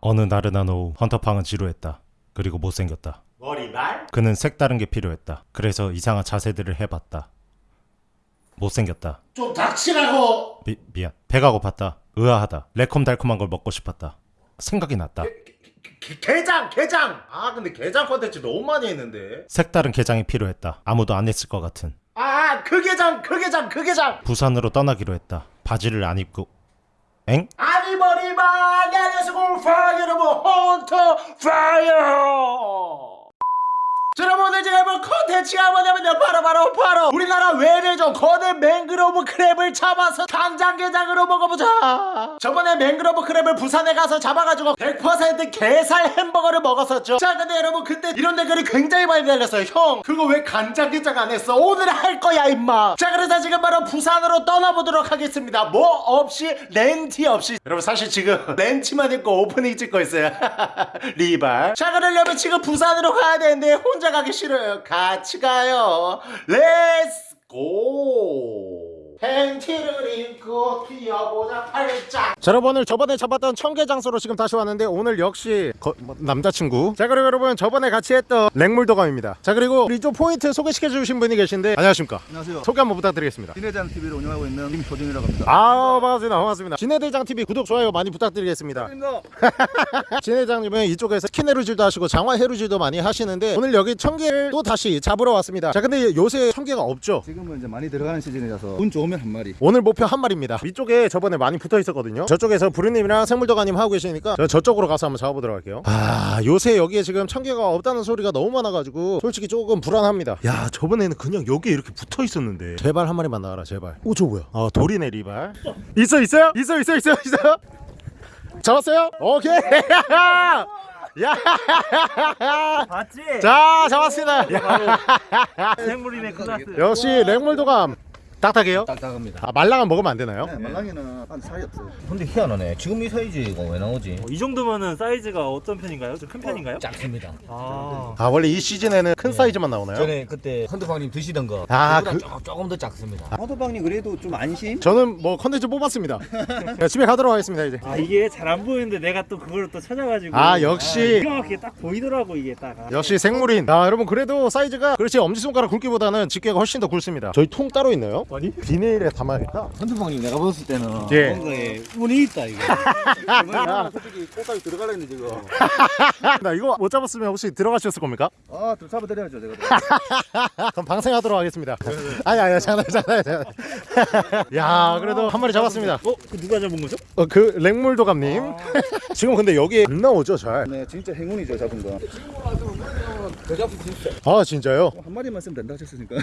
어느 나른한 오후 헌터팡은 지루했다. 그리고 못생겼다. 머리말? 그는 색다른 게 필요했다. 그래서 이상한 자세들을 해봤다. 못생겼다. 좀 닥치라고! 미, 미안. 배가 고팠다. 의아하다. 레콤달콤한 걸 먹고 싶었다. 생각이 났다. 게, 게장! 게장! 아 근데 게장 컨텐츠 너무 많이 했는데 색다른 게장이 필요했다. 아무도 안 했을 것 같은. 아 그 게장! 그 게장! 그 게장! 부산으로 떠나기로 했다. 바지를 안 입고. 엥? 아니 머리말! 안녕하세요 파이어 여러분 헌터 파이어! 자, 여러분 오늘 제가 해볼 컨텐츠가 뭐냐면요 바로 바로 바로 우리나라 외래 종 거대 맹그로브 크랩을 잡아서 간장게장으로 먹어보자. 저번에 맹그로브 크랩을 부산에 가서 잡아가지고 100% 게살 햄버거를 먹었었죠. 자 근데 여러분 그때 이런 댓글이 굉장히 많이 달렸어요. 형 그거 왜 간장게장 안 했어? 오늘 할 거야 임마. 자 그래서 지금 바로 부산으로 떠나보도록 하겠습니다. 뭐 없이 렌티 없이. 여러분 사실 지금 렌티만 입고 오프닝 찍고 있어요. 리발. 자 그러려면 지금 부산으로 가야 되는데 혼자 가기 싫어요. 같이 가요. Let's go 팬티를 입고 뛰어보자 팔짱 자 여러분 오늘 저번에 잡았던 청게 장소로 지금 다시 왔는데 오늘 역시 거- 뭐, 남자친구. 자 그리고 여러분 저번에 같이 했던 랭물도감입니다. 자 그리고 좀 포인트 소개시켜 주신 분이 계신데 안녕하십니까? 안녕하세요. 소개 한번 부탁드리겠습니다. 진해대장 TV를 운영하고 있는 김효정이라고 합니다. 아 반갑습니다. 반갑습니다. 진해대장 TV 구독 좋아요 많이 부탁드리겠습니다. 진해대장님은 이쪽에서 스킨 해루질도 하시고 장화 해루질도 많이 하시는데 오늘 여기 청게를 또 다시 잡으러 왔습니다. 자 근데 요새 청게가 없죠? 지금은 이제 많이 들어가는 시즌이라서 운 좋 으면 한 마리. 오늘 목표 한 마리입니다. 위쪽에 저번에 많이 붙어 있었거든요. 저쪽에서 부르님이랑 생물도감님 하고 계시니까 저 저쪽으로 가서 한번 잡아보도록 할게요. 아 요새 여기에 지금 청게가 없다는 소리가 너무 많아가지고 솔직히 조금 불안합니다. 야 저번에는 그냥 여기에 이렇게 붙어 있었는데. 제발 한 마리만 나와라 제발. 오 저 뭐야? 아 돌이네 리발. 있어 있어요? 있어 있어 있어 있어요? 잡았어요? 오케이. 야. 봤지? 자 잡았습니다. 생물이네 클라스 역시 랭물도감 딱딱해요? 딱딱합니다. 아 말랑은 먹으면 안 되나요? 네, 말랑이는 한 사이 없어요. 근데 희한하네. 지금 이 사이즈가 왜 나오지? 이 정도면은 사이즈가 어떤 편인가요? 좀 큰 편인가요? 작습니다. 아 아 원래 이 시즌에는 큰 사이즈만 나오나요? 전에 그때 헌드방님 드시던 거 아, 그- 조금, 더 작습니다. 화도방님 그래도 좀 안심? 저는 뭐 컨텐츠 뽑았습니다 야, 집에 가도록 하겠습니다 이제 아, 이게 잘 안 보이는데 내가 또 그걸 또 찾아가지고 아, 역시. 기가 막히게 딱 보이더라고 이게 딱 아. 역시 생물인 아 여러분 그래도 사이즈가 그렇지 엄지손가락 굵기보다는 집게가 훨씬 더 굵습니다 저희 통 따로 있나요? 아니? 비닐에 담아야겠다 헌드방님 내가 봤을 때는 예. 뭔가에 운이 있다 이거. 얼마나 솔직히 꽃까지 들어가려 했는데 지금. 나 이거 못 잡았으면 혹시 들어가셨을 겁니까? 아좀 잡아드려야죠 제가. 그럼 방생하도록 하겠습니다 아니 아니 장난 장난 장난 야 그래도 한 마리 잡았습니다 어? 그 누가 잡은 거죠? 어, 그 랭물도감님 지금 근데 여기 안 나오죠 잘? 네 진짜 행운이죠 잡은 거. 아 진짜요? 한 마리만 쓰면 된다 하셨으니까.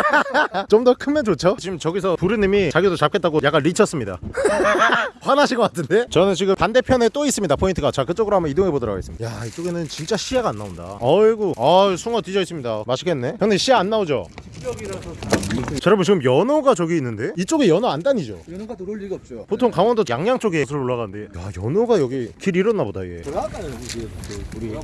좀 더 크면 좋죠? 지금 저기서 부르님이 자기도 잡겠다고 약간 리쳤습니다 화나신 것 같은데? 저는 지금 반대편에 또 있습니다 포인트가 자 그쪽으로 한번 이동해 보도록 하겠습니다 야 이쪽에는 진짜 시야가 안 나온다 어이구 아 숭어 뒤져 있습니다 맛있겠네 형님 시야 안 나오죠? 자, 여러분 지금 연어가 저기 있는데 이쪽에 연어 안 다니죠? 연어가 들어올 리가 없죠. 보통 강원도 양양 쪽에 술 올라가는데 야 연어가 여기 길 잃었나 보다 얘 들어갈까요 우리?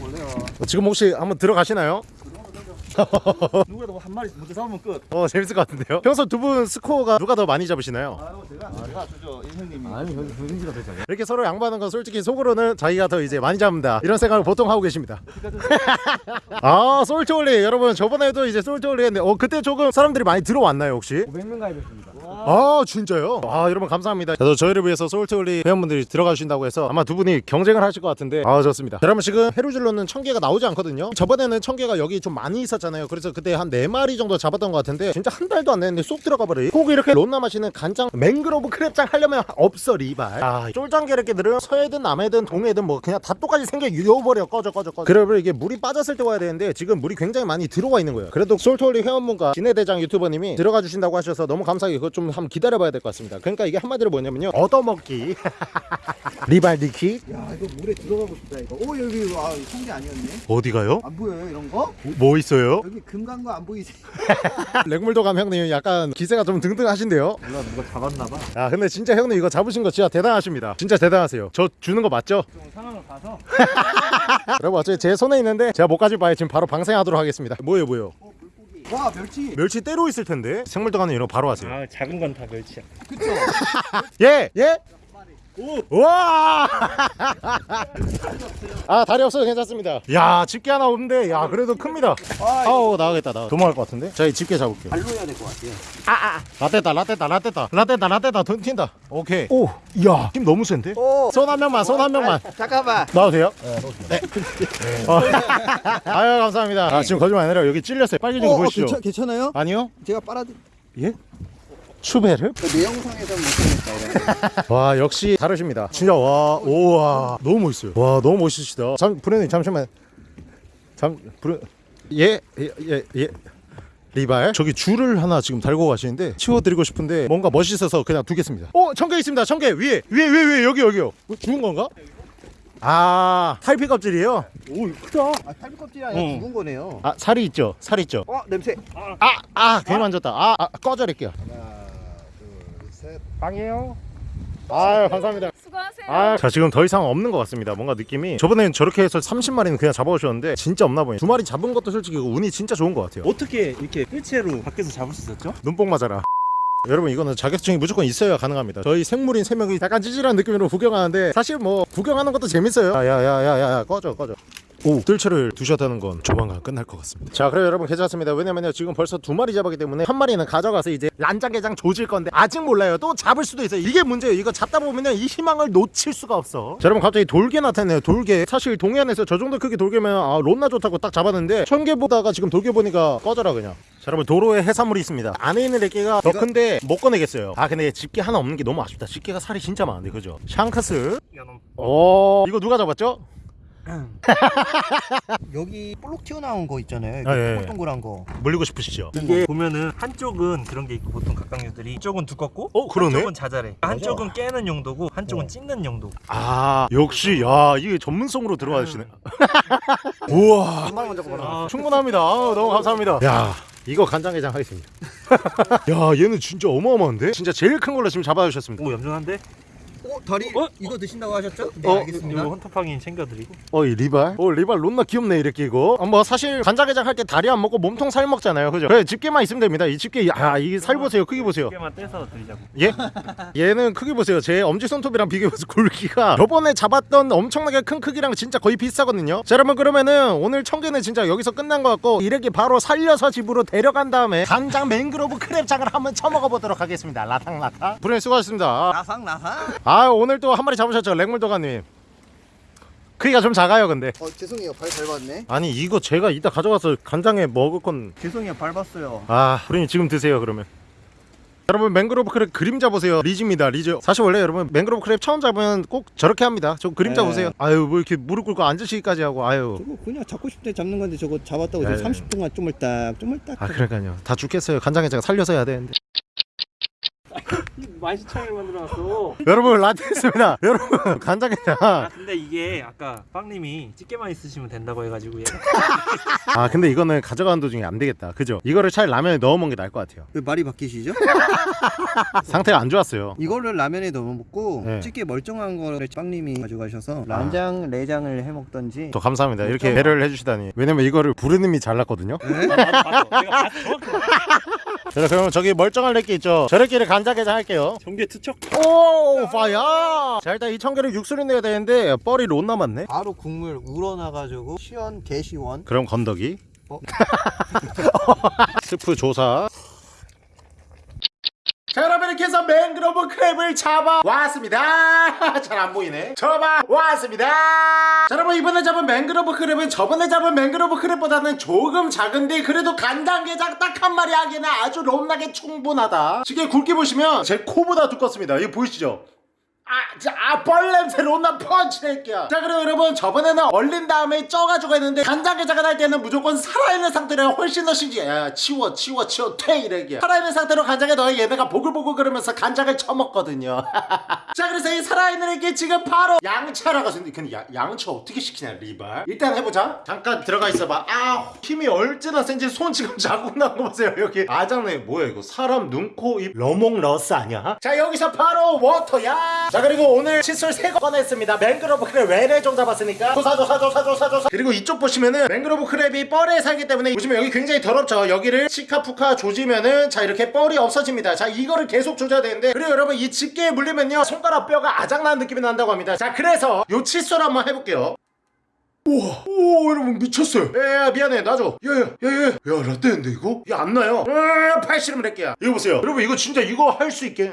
지금 혹시 한번 들어가시나요? 누구라도 한 마리 먼저 잡으면 끝. 어 재밌을 것 같은데요? 평소 두 분 스코어가 누가 더 많이 잡으시나요? 아유 제가 제가 주죠 이 형님이. 아니 형 형님이가 되잖아요. 이렇게 서로 양보하는 건 솔직히 속으로는 자기가 더 이제 많이 잡는다 이런 생각을 보통 하고 계십니다 아 솔트올리 여러분 저번에도 이제 솔트올리 했는데 어 그때 조금 사람들이 많이 들어왔나요 혹시? 500명 가입했습니다. 아 진짜요? 아 여러분 감사합니다. 저도 저희를 위해서 솔트올리 회원분들이 들어가 주신다고 해서 아마 두 분이 경쟁을 하실 것 같은데. 아 좋습니다. 여러분 지금 해루질로는 청개가 나오지 않거든요. 저번에는 청개가 여기 좀 많이 있었잖아요. 그래서 그때 한 네마리 정도 잡았던 것 같은데 진짜 한 달도 안 됐는데 쏙 들어가 버려 꼭 이렇게 론나 마시는 간장 맹그로브 크랩장 하려면 없어 리발. 아 쫄장게르끼들은 서해든 남해든 동해든 뭐 그냥 다 똑같이 생겨 유어버려. 꺼져 꺼져 꺼져. 그러면 이게 물이 빠졌을 때 와야 되는데 지금 물이 굉장히 많이 들어와 있는 거예요. 그래도 솔트올리 회원분과 진해대장 유튜버님이 들어가 주신다고 하셔서 너무 감사하게 그거 좀 한번 기다려봐야 될 것 같습니다 그러니까 이게 한마디로 뭐냐면요 얻어먹기 리발 니키 야 이거 물에 들어가고 싶다 이거. 오 여기 아 성게 아니었네. 어디가요? 안 보여요 이런 거? 뭐 있어요? 여기 금간 거안 보이지? 랭물도감 형님 약간 기세가 좀 등등하신데요? 몰라 누가 잡았나봐 아 근데 진짜 형님 이거 잡으신 거 진짜 대단하십니다 진짜 대단하세요 저 주는 거 맞죠? 좀 상황을 봐서 여러분 어차피 제 손에 있는데 제가 못 가질 바에 지금 바로 방생하도록 하겠습니다 뭐예요 뭐예요? 와 멸치. 멸치 때로 있을 텐데 생물도감님 이런 거 바로 하세요 아 작은 건 다 멸치야 그쵸? 예! 예? 와! 아 다리 없어도 괜찮습니다. 야 집게 하나 없는데 야 그래도 큽니다. 아우 나가겠다 나 도망갈 것 같은데. 자이 집게 잡을게요. 발로 해야 될 것 같아요. 라떼다 라떼다 라떼다 라떼다 라떼다 돈 튄다. 오케이. 오, 야, 힘 너무 센데? 손 한 명만, 손 한 명만. 잠깐만. 나와도 돼요? 네. 어. 아유 감사합니다. 아 지금 거짓말 아니라 여기 찔렸어요. 빨개진 거 보이시죠? 괜찮, 괜찮 아요? 아니요. 제가 빨아드. 예? 추베르? 내 영상에서 못하겠다. 와 역시 다르십니다. 진짜 와 오와 너무 멋있어요. 와 너무 멋있으시다. 잠 브레님 잠시만. 잠 브레 예예 예, 예. 리발 저기 줄을 하나 지금 달고 가시는데 치워드리고 싶은데 뭔가 멋있어서 그냥 두겠습니다. 어 청개 있습니다. 청개 위에 위에 위에 위에 여기 여기요. 뭐, 죽은 건가? 아 탈피 껍질이에요. 오 크다 아, 탈비 껍질이 아니라 응. 죽은 거네요. 아 살이 있죠. 살 있죠. 어, 냄새. 아아 괜히 만졌다. 아, 아 꺼져릴게요. 빵이에요. 아유 감사합니다. 수고하세요. 아, 자 지금 더 이상 없는 것 같습니다. 뭔가 느낌이 저번에는 저렇게 해서 30마리는 그냥 잡아오셨는데 진짜 없나 보네. 두 마리 잡은 것도 솔직히 운이 진짜 좋은 것 같아요. 어떻게 이렇게 뜰채로 밖에서 잡을 수 있었죠? 눈뽕 맞아라. 여러분 이거는 자격증이 무조건 있어야 가능합니다. 저희 생물인 세 명이 약간 찌질한 느낌으로 구경하는데 사실 뭐 구경하는 것도 재밌어요. 야야야야야 꺼져 꺼져. 오 뜰채를 두셨다는 건 조만간 끝날 것 같습니다. 자 그럼 여러분 괜찮습니다. 왜냐면요 지금 벌써 두 마리 잡았기 때문에 한 마리는 가져가서 이제 란장게장 조질 건데 아직 몰라요. 또 잡을 수도 있어요. 이게 문제예요. 이거 잡다 보면요 이 희망을 놓칠 수가 없어. 자 여러분 갑자기 돌개 나타나네요. 돌개 사실 동해안에서 저 정도 크기 돌개면 아 론나 좋다고 딱 잡았는데 천개 보다가 지금 돌개 보니까 꺼져라 그냥. 자 여러분 도로에 해산물이 있습니다. 안에 있는 애기가 더 큰데 못 꺼내겠어요. 아 근데 집게 하나 없는 게 너무 아쉽다. 집게가 살이 진짜 많은데 그죠? 샹크스. 오 이거 누가 잡았죠? 여기 볼록 튀어나온 거 있잖아요. 아, 예, 예. 동글동글한 거. 물리고 싶으시죠? 이게 보면은 한쪽은 그런 게 있고 보통 각각류들이 이쪽은 두껍고 어, 그러네. 한쪽은 자잘해 한쪽은 깨는 용도고 한쪽은 찍는 용도 아 역시 야 이게 전문성으로 들어가시네 우와 한 마리만 잡고 가라. 충분합니다 아우, 너무 감사합니다 야 이거 간장게장 하겠습니다 야 얘는 진짜 어마어마한데 진짜 제일 큰 걸로 지금 잡아주셨습니다 오 얌전한데? 어, 다리 어? 이거 드신다고 하셨죠? 네, 어, 알겠습니다. 이거 헌터팡이 챙겨드리고 어이 리발 어 리발 론나 귀엽네 이렇게 이거 아, 뭐 사실 간장게장 할 때 다리 안 먹고 몸통 살 먹잖아요 그죠 그래 집게만 있으면 됩니다 이 집게 아이 살 보세요 크기 보세요 두개만 떼서 드리자고 예? 얘는 크기 보세요. 제 엄지손톱이랑 비교해서 굵기가 저번에 잡았던 엄청나게 큰 크기랑 진짜 거의 비슷하거든요. 자 여러분 그러면은 오늘 청개는 진짜 여기서 끝난 것 같고 이렇게 바로 살려서 집으로 데려간 다음에 간장 맹그로브 크랩장을 한번 쳐먹어 보도록 하겠습니다. 라탕라탕. 부장님 수고하셨습니다. 나상. 아 오늘 또 한 마리 잡으셨죠 렉물도감님. 크기가 좀 작아요 근데. 어, 죄송해요. 발 밟았네. 아니 이거 제가 이따 가져가서 간장에 먹을 건 죄송해요. 밟았어요. 아, 부장님 지금 드세요 그러면. 여러분 맹그로브 크랩 그림자 보세요 리즈입니다 리즈 사실 원래 여러분 맹그로브 크랩 처음 잡으면 꼭 저렇게 합니다 저 그림자 네. 보세요 아유 뭐 이렇게 무릎 꿇고 앉으시기까지 하고 아유 저거 그냥 잡고 싶을 때 잡는 건데 저거 잡았다고 네. 지금 30분간 쪼물딱 쪼물딱. 아 그러니까요 다 죽겠어요 간장에 제가 살려서 해야 되는데 만시창을 만들어놨어. 여러분 라떼 했습니다. 여러분 간장게장. 아 근데 이게 아까 빵님이 집게만 있으시면 된다고 해가지고 얘. 아 근데 이거는 가져가는 도중에 안 되겠다. 그죠? 이거를 차라리 라면에 넣어 먹는 게 나을 것 같아요. 왜 말이 바뀌시죠? 상태가 안 좋았어요. 이거를 라면에 넣어 먹고 네. 찌개 멀쩡한 거를 빵님이 가져가셔서 란장 내장을 해 먹던지. 또 감사합니다. 이렇게 배려를 해주시다니. 왜냐면 이거를 부르님이 잘랐거든요. 아, 나도 봤어. 내가 봤어. 정확히 자 그럼 저기 멀쩡한 렉기 있죠? 저 렉기를 간 장게장 할게요. 경계 투척? 오 파야 자 일단 이 청게를 육수를 내야 되는데 뻘이 론 남았네. 바로 국물 우러나가지고 시원 개시원. 그럼 건더기? 어? 스프 조사 자 여러분 이렇게 해서 맹그로브 크랩을 잡아 왔습니다. 잘 안 보이네. 잡아 왔습니다. 자 여러분 이번에 잡은 맹그로브 크랩은 저번에 잡은 맹그로브 크랩보다는 조금 작은데 그래도 간장게장 딱한 마리 하기에는 아주 롬나게 충분하다. 지금 굵게 보시면 제 코보다 두껍습니다. 이거 보이시죠? 아, 자, 아, 뻘 냄새 론나 펀치 낼게요. 자, 그리고 여러분, 저번에는 얼린 다음에 쪄가지고 했는데, 간장게장을 할 때는 무조건 살아있는 상태로 훨씬 더 신기해. 야, 치워, 치워, 치워, 퇴, 이래게. 살아있는 상태로 간장에 넣어 얘네가 보글보글 그러면서 간장을 쳐먹거든요. 자, 그래서 이 살아있는 애게 지금 바로 양차라고 했는데, 근데 야, 양차 어떻게 시키냐, 리발. 일단 해보자. 잠깐 들어가 있어봐. 아, 힘이 얼마나 센지 손 지금 자국 난거 보세요, 여기. 아장네, 뭐야, 이거. 사람 눈, 코, 입, 러몽 러스 아니야? 자, 여기서 바로 워터야. 자, 그리고 오늘 칫솔 3거 꺼냈습니다. 맹그로브 크랩 외래 종 잡았으니까. 조사, 조사, 조사, 조사, 조사. 그리고 이쪽 보시면은 맹그로브 크랩이 뻘에 살기 때문에 보시면 여기 굉장히 더럽죠. 여기를 치카푸카 조지면은 자, 이렇게 뻘이 없어집니다. 자, 이거를 계속 조져야 되는데. 그리고 여러분, 이 집게에 물리면요. 손가락 뼈가 아작나는 느낌이 난다고 합니다 자 그래서 요 칫솔 한번 해볼게요 우와 오 여러분 미쳤어요 야 미안해 놔줘 야야야야 야 라떼인데 이거? 이게 안 나요 으, 팔씨름 낼게야 이거 보세요 여러분 이거 진짜 이거 할 수 있게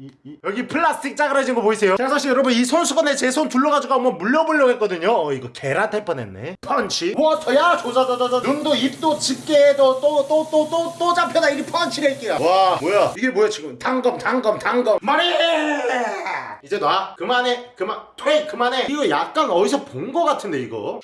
이, 이. 여기 플라스틱 짜그라진 거 보이세요? 제가 사실 여러분 이 손수건에 제 손 둘러가지고 한번 물려보려고 했거든요. 어 이거 개라 될 뻔했네. 펀치. 워터야 조져져져져. 눈도 입도 집게도 또 또 또 또 또 잡혀다. 이리 펀치를 할게요 와 뭐야? 이게 뭐야 지금? 단검 단검 단검. 머리! 이제 놔. 그만해. 그만 퇴 그만해. 이거 약간 어디서 본 거 같은데 이거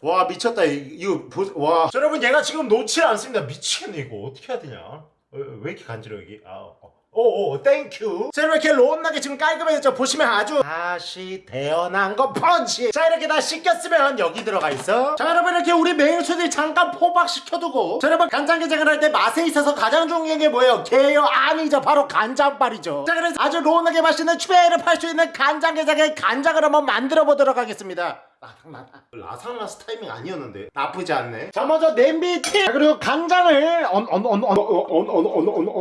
와 미쳤다. 이- 이거 보, 와. 자, 여러분 얘가 지금 놓지 않습니다. 미치겠네 이거. 어떻게 해야 되냐? 어, 왜 이렇게 간지러 여기 아 어. 오오 Thank you 자 이렇게 로운하게 지금 깔끔해졌죠? 보시면 아주 다시 태어난 거 펀치. 자 이렇게 다 씻겼으면 여기 들어가 있어. 자 여러분 이렇게 우리 메인수들 잠깐 포박시켜두고. 자 여러분 간장게장을 할 때 맛에 있어서 가장 중요한 게 뭐예요? 게요? 아니죠. 바로 간장빨이죠. 자 그래서 아주 로운하게 맛있는 추배를 팔 수 있는 간장게장의 간장을 한번 만들어 보도록 하겠습니다 라상라사 라상라스 타이밍 아니었는데 나쁘지 않네 자 먼저 냄비 티 자, 그리고 간장을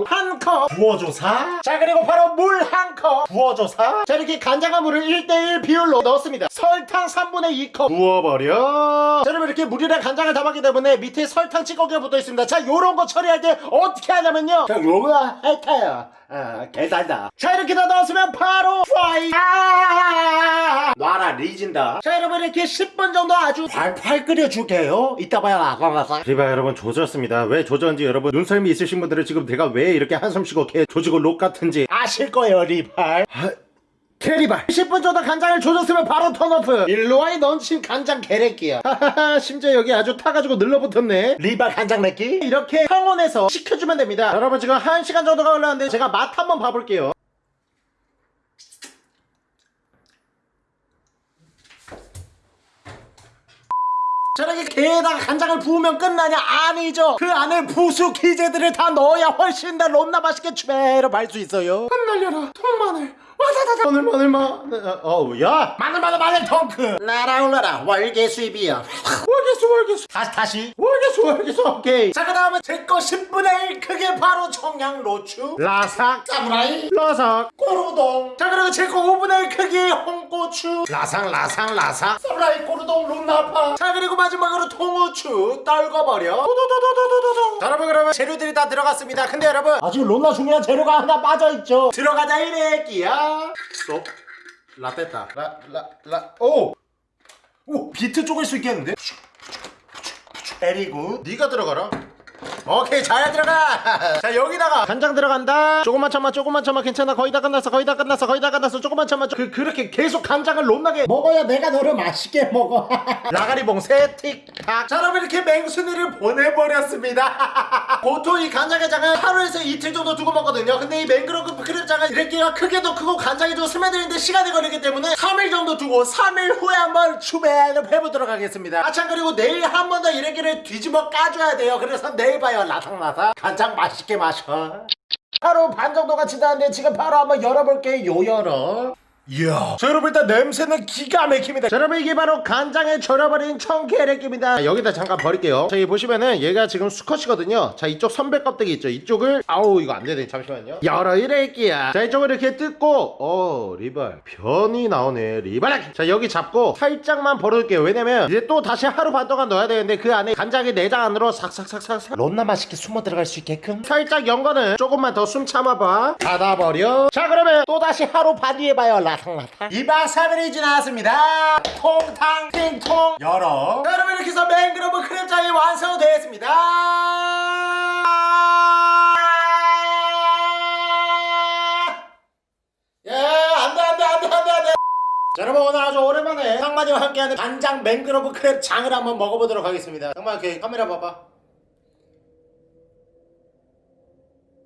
한컵 부어줘사 자 그리고 바로 물 한 컵 부어줘사 자 이렇게 간장과 물을 1대1 비율로 넣었습니다 설탕 3분의 2컵 부어버려 자 여러분 이렇게 물이랑 간장을 담았기 때문에 밑에 설탕 찌꺼기가 붙어 있습니다 자 요런 거 처리할 때 어떻게 하냐면요 자 요거 할까요 아 계산다. 자 이렇게 다 넣었으면 바로 fire 아 놔라 리진다. 자 여러분 이렇게 10분 정도 아주 팔팔 끓여줄게요. 이따 봐요 아광아광. 리바 여러분 조졌습니다. 왜 조졌는지 여러분 눈썰미 있으신 분들은 지금 내가 왜 이렇게 한숨 쉬고 개 조지고 록 같은지. 아실 거예요 리발 캐리발 10분 정도 간장을 조졌으면 바로 턴오프 일로와이 넌친 간장 개래끼야 하하하 심지어 여기 아주 타가지고 늘러붙었네 리발 간장 냈기 이렇게 평온에서 식혀주면 됩니다 여러분 지금 1시간 정도가 흘렀는데 제가 맛 한번 봐볼게요 저렇게 게에다가 간장을 부으면 끝나냐? 아니죠. 그 안에 부수 기재들을 다 넣어야 훨씬 더 롬나 맛있게 추배로 말수 있어요. 흩날려라 통마늘. 와다다다 마늘 마늘 마. 어우 야 마늘 마늘 마늘 덩크. 날아올라라 월계 수입이야. 월계수 월계수. 다시 다시. 월계수 월계수 오케이. 자 그다음에 제거 10분의 1 크게 바로 청양 로추. 라삭 사무라이. 라삭 꼬르동. 자 그리고 제거 5분의 1 크기 홍고추. 라삭 라삭 라삭. 사무라이 꼬르동 룸나파. 자 그리고 마지막으로 통후추 떨궈버려. 도도도도도도도. 자 여러분 그러면 재료들이 다 들어갔습니다. 근데 여러분 아직 롬나 중요한 재료가 하나 빠져있죠. 들어가자 이래끼야. 스톱. 라떼다. 라라 라 오. 오 비트 쪼갤 수 있겠는데? 때리고 네가 들어가라 오케이 잘 들어가. 자 여기다가 간장 들어간다. 조금만 참아 조금만 참아. 괜찮아. 거의 다 끝났어 거의 다 끝났어 거의 다 끝났어. 조금만 참아. 그, 그렇게 계속 간장을 롬나게 먹어야 내가 너를 맛있게 먹어. 라가리봉 세틱탁. 자 여러분 이렇게 맹순이를 보내버렸습니다. 보통 이 간장게장은 하루에서 이틀 정도 두고 먹거든요. 근데 이 맹그로브 크랩장은 이렇게가 크게도 크고 간장이 좀 스며드는데 시간이 걸리기 때문에 3일 정도 두고 3일 후에 한번 추배를 해보도록 하겠습니다. 아참 그리고 내일 한 번 더 이래끼를 뒤집어 까줘야 돼요. 그래서 내일 봐요 라상라상. 간장 맛있게 마셔. 하루 반 정도가 지났는데 지금 바로 한번 열어볼게요 열어 이야. 자 여러분 일단 냄새는 기가 막힙니다. 자 여러분 이게 바로 간장에 절여버린 청계래끼입니다. 여기다 잠깐 버릴게요. 자 여기 보시면은 얘가 지금 수컷이거든요. 자 이쪽 선배 껍데기 있죠? 이쪽을 아우 이거 안되네. 잠시만요. 열어 이래끼야. 자 이쪽을 이렇게 뜯고 어 리발. 변이 나오네. 리발 자 여기 잡고 살짝만 벌어둘게요. 왜냐면 이제 또 다시 하루 반 동안 넣어야 되는데 그 안에 간장의 내장 안으로 삭삭삭삭 론나 맛있게 숨어 들어갈 수 있게끔? 살짝 연 거는 조금만 더 숨 참아봐. 닫아버려. 자 그러면 또 다시 하루 반 뒤에 봐요. 라 탕라탕 2박 3일이 지났습니다. 통탕 띵통 열어 자 여러분 이렇게 해서 맹그로브 크랩장이 완성되었습니다. 자 여러분 오늘 아주 오랜만에 상만이와 함께하는 간장 맹그로브 크랩 장을 한번 먹어보도록 하겠습니다. 상만 이렇게 카메라 봐봐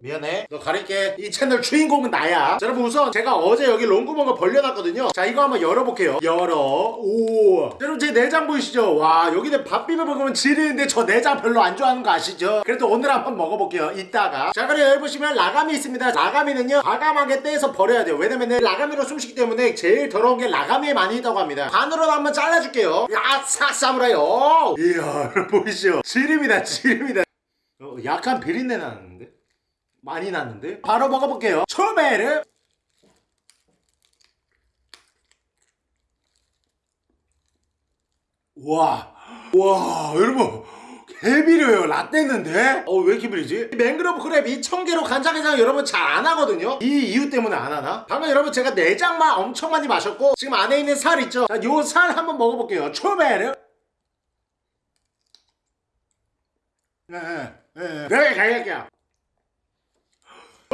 미안해. 너 가릴게. 이 채널 주인공은 나야. 자 여러분 우선 제가 어제 여기 롱구멍을 벌려놨거든요. 자 이거 한번 열어볼게요. 열어. 오. 자, 여러분 제 내장 보이시죠? 와 여기는 밥 비벼 먹으면 지리는데 저 내장 별로 안 좋아하는 거 아시죠? 그래도 오늘 한번 먹어볼게요 이따가. 자 그리고 여기 보시면 라가미 있습니다. 라가미는요 과감하게 떼서 버려야 돼요. 왜냐면 라가미로 숨쉬기 때문에 제일 더러운 게 라가미에 많이 있다고 합니다. 반으로 한번 잘라줄게요. 야싹 사무라이. 오! 이야 보이시죠? 지립니다 지립니다. 어, 약간 비린내 나는데? 많이 나는데? 바로 먹어볼게요 초베르 와, 와, 여러분. 개비려요 라떼인데 어왜 이렇게 비리지? 맹그로브 크랩이 청개로 간장게장 여러분 잘 안 하거든요 이 이유 때문에 안 하나? 방금 여러분 제가 내장만 엄청 많이 마셨고 지금 안에 있는 살 있죠? 요살 한번 먹어볼게요 초베르 네 네 네, 네, 갈게요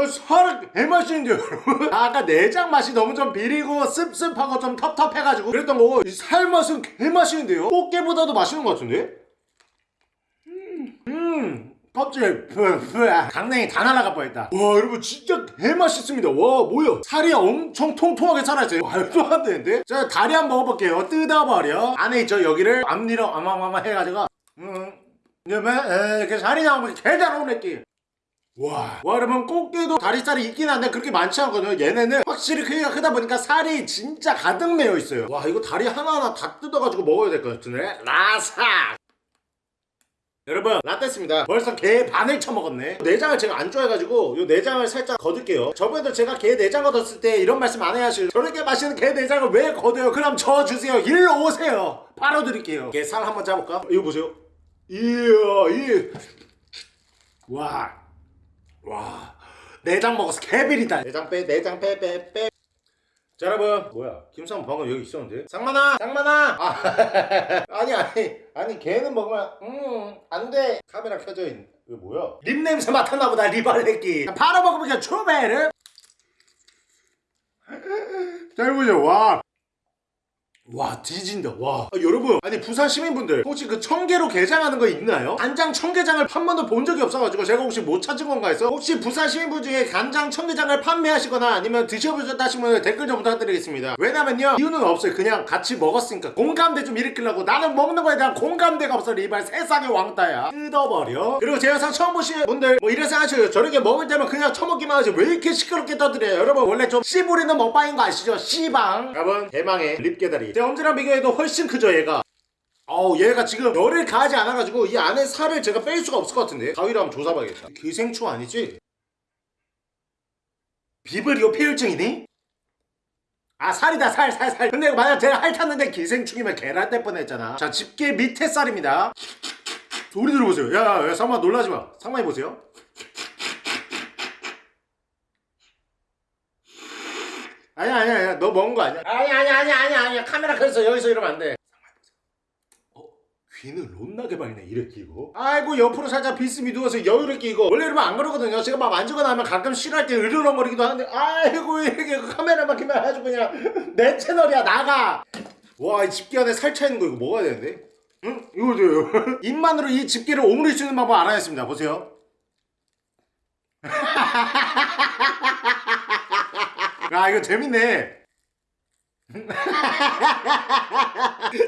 어, 살은 개맛있는데요 여러분. 아, 아까 내장 맛이 너무 좀 비리고 씁씁하고 좀 텁텁해가지고 그랬던 거고 이 살 맛은 개맛있는데요? 꽃게보다도 맛있는 것 같은데? 음 껍질 푸푸 강냉이 다 날아갈 뻔했다. 와 여러분 진짜 개맛있습니다. 와 뭐야? 살이 엄청 통통하게 살아있어요. 말도 안 되는데? 자 다리 한번 먹어볼게요. 뜯어버려 안에 있죠 여기를 앞니로 아마마마 해가지고 음 이러면 이렇게 살이 나오면 개잘 오네끼 와, 와 여러분 꽃게도 다리살이 있긴 한데 그렇게 많지 않거든요. 얘네는 확실히 크기가 크다 보니까 살이 진짜 가득 메어 있어요. 와 이거 다리 하나하나 다 뜯어가지고 먹어야 될 것 같은데? 라사! 여러분 라떼입니다. 벌써 게 반을 쳐먹었네. 내장을 제가 안 좋아해가지고 요 내장을 살짝 거둘게요. 저번에도 제가 게 내장 걷었을 때 이런 말씀 안 해야실 저렇게 맛있는 게 내장을 왜 거둬요? 그럼 저 주세요. 일로 오세요. 바로 드릴게요. 게살 한번 짜볼까? 이거 보세요. 이야 이 와. 와 내장 먹어서 개비리다. 내장 빼 내장 빼 빼 빼. 자 여러분. 뭐야? 김상 방금 여기 있었는데? 상만아! 상만아! 아, 아 니 아니 아니 걔는 먹으면 음 안돼. 카메라 켜져 있는 이거 뭐야? 립 냄새 맡았나 보다 리발레끼. 바로 먹어보자 초베르 잘 보죠. 와 와 뒤진다. 와. 아, 여러분 아니 부산 시민분들 혹시 그 청개로 게장하는 거 있나요? 간장 청게장을 한 번도 본 적이 없어가지고 제가 혹시 못 찾은 건가 해서 혹시 부산 시민분 중에 간장 청게장을 판매하시거나 아니면 드셔보셨다 하시면 댓글 좀 부탁드리겠습니다. 왜냐면요 이유는 없어요. 그냥 같이 먹었으니까. 공감대 좀 일으키려고 나는 먹는 거에 대한 공감대가 없어 리발. 세상의 왕따야. 뜯어버려. 그리고 제 영상 처음 보신 분들 뭐 이런 생각하셔요. 저렇게 먹을 때면 그냥 처먹기만 하지 왜 이렇게 시끄럽게 떠들어요? 여러분 원래 좀 씨부리는 먹방인 거 아시죠? 씨방. 여러분 대망의 립게다리 제 엄지랑 비교해도 훨씬 크죠 얘가. 어우 얘가 지금 열을 가하지 않아가지고 이 안에 살을 제가 뺄 수가 없을 것 같은데. 가위로 한번 조사봐야겠다. 기생충 아니지? 비브리오 폐혈증이니? 아 살이다 살 살 살. 근데 만약 제가 핥았는데 기생충이면 계란 뗄 뻔했잖아. 자 집게 밑에 쌀입니다. 소리 들어보세요. 야야 상마 놀라지마. 상마 해 보세요 아니야 아니야 아니야. 너 먹은 거 아니야? 아니야 아니야 아니야 아니야 아니야. 카메라 켜서 여기서 이러면 안돼. 어? 귀는 롯나게 밝네 이래 끼고. 아이고 옆으로 살짝 비스미 누워서 여유를 끼고. 원래 이러면 안 그러거든요. 제가 막 만지거나 하면 가끔 싫어할 때 으르렁거리기도 하는데. 아이고 이렇게 카메라만 켜면 아주 그냥 내 채널이야 나가. 와이 집게 안에 살 차 있는 거 이거 먹어야 되는데? 응? 이거 줘요. 입만으로 이 집게를 오므릴 수 있는 방법 알아냈습니다. 보세요 아 이거 재밌네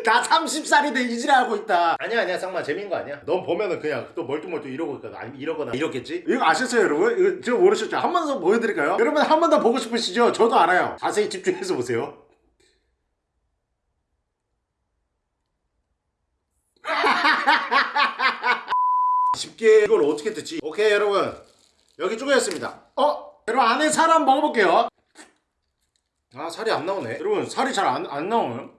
나 30살인데 이지랄하고 있다 아니야 아니야 상마 재밌는 거 아니야 넌 보면은 그냥 또 멀뚱멀뚱 이러고 있거든 아니 이러거나 이렇겠지 이거 아셨어요 여러분? 이거 저 모르셨죠? 한 번 더 보여드릴까요? 여러분 한 번 더 보고 싶으시죠? 저도 알아요 자세히 집중해서 보세요 집게 이걸 어떻게 뜯지? 오케이 여러분 여기 쪼개졌습니다 어? 여러분 안에 살 한번 먹어볼게요 아 살이 안 나오네. 여러분 살이 잘 안 안 나오요?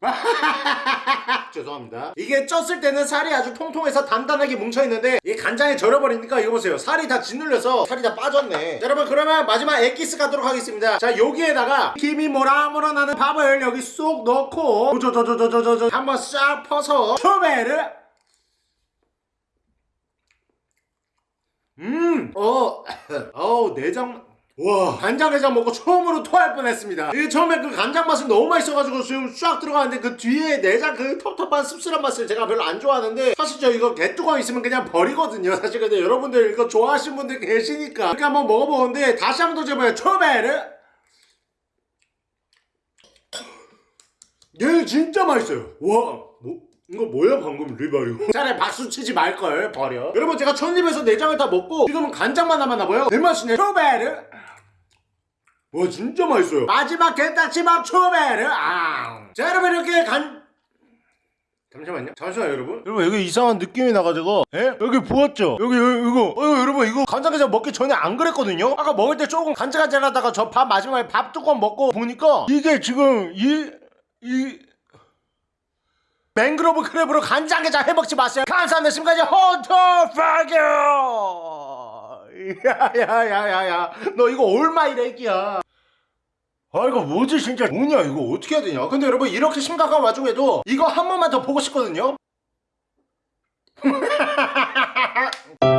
죄송합니다. 이게 쪘을 때는 살이 아주 통통해서 단단하게 뭉쳐있는데 이 간장에 절여버리니까 이거 보세요. 살이 다 짓눌려서 살이 다 빠졌네. 자, 여러분 그러면 마지막 엑기스 가도록 하겠습니다. 자 여기에다가 김이 모락모락 나는 밥을 여기 쏙 넣고 저저저저저저 한번 싹 퍼서 초베르 음, 어, 어우, 내장, 와, 간장게장 먹고 처음으로 토할 뻔했습니다. 이게 처음에 그 간장 맛은 너무 맛있어가지고 지금 쫙 들어가는데 그 뒤에 내장 그 텁텁한 씁쓸한 맛을 제가 별로 안 좋아하는데 사실 저 이거 개뚜껑 있으면 그냥 버리거든요. 사실 근데 여러분들 이거 좋아하시는 분들 계시니까 이렇게 한번 먹어보는데 다시 한번 도전해봐요. 처음에는 얘 진짜 맛있어요. 와, 뭐? 이거 뭐야 방금 리바리고 차라리 박수 치지 말걸 버려 여러분 제가 첫입에서 내장을 다 먹고 지금은 간장만 남았나봐요 대맛이네 초베르 와 진짜 맛있어요 마지막 게딱지밥 초베르 아. 자 여러분 이렇게 간 잠시만요. 잠시만요, 여러분. 여러분 여기 이상한 느낌이 나가지고, 예? 여기 부었죠? 여기 여기, 이거, 어 여러분 이거 간장게장 먹기 전에 안 그랬거든요. 아까 먹을 때 조금 간질간질하다가 저 밥 마지막에 밥 뚜껑 먹고 보니까 이게 지금 이 이. 맹그로브 크랩으로 간장게장 해먹지 마세요. 감사합니다. 지금까지 헌터 파규. 야야야야야, 너 이거 얼마 이래 이끼야. 아 이거 뭐지 진짜? 뭐냐 이거 어떻게 해야 되냐? 근데 여러분 이렇게 심각한 와중에도 이거 한 번만 더 보고 싶거든요